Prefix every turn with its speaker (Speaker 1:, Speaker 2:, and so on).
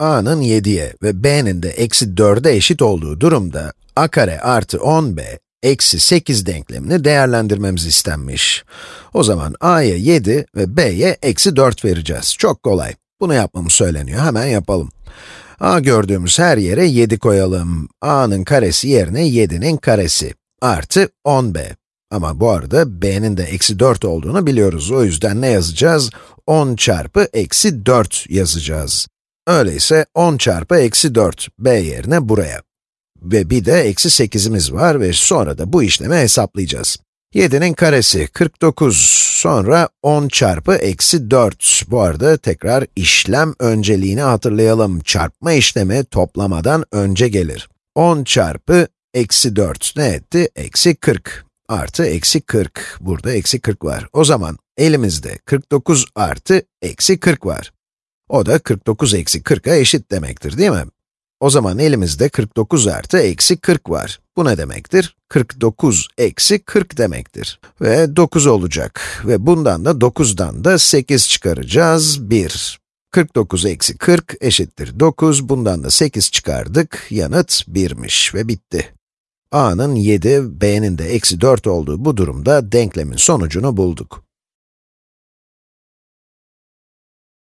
Speaker 1: a'nın 7'ye ve b'nin de eksi 4'e eşit olduğu durumda, a kare artı 10b eksi 8 denklemini değerlendirmemiz istenmiş. O zaman a'ya 7 ve b'ye eksi 4 vereceğiz. Çok kolay. Bunu yapmamız söyleniyor. Hemen yapalım. a gördüğümüz her yere 7 koyalım. a'nın karesi yerine 7'nin karesi artı 10b. Ama bu arada b'nin de eksi 4 olduğunu biliyoruz. O yüzden ne yazacağız? 10 çarpı eksi 4 yazacağız. Öyleyse 10 çarpı eksi 4, b yerine buraya. Ve bir de eksi 8'imiz var ve sonra da bu işlemi hesaplayacağız. 7'nin karesi 49, sonra 10 çarpı eksi 4. Bu arada tekrar işlem önceliğini hatırlayalım. Çarpma işlemi toplamadan önce gelir. 10 çarpı eksi 4 ne etti? Eksi 40 artı eksi 40. Burada eksi 40 var. O zaman elimizde 49 artı eksi 40 var. O da 49 eksi 40'a eşit demektir değil mi? O zaman elimizde 49 artı eksi 40 var. Bu ne demektir? 49 eksi 40 demektir. Ve 9 olacak. Ve bundan da 9'dan da 8 çıkaracağız. 1. 49 eksi 40 eşittir 9. Bundan da 8 çıkardık. Yanıt 1'miş ve bitti. a'nın 7, b'nin de eksi 4 olduğu bu durumda denklemin sonucunu bulduk.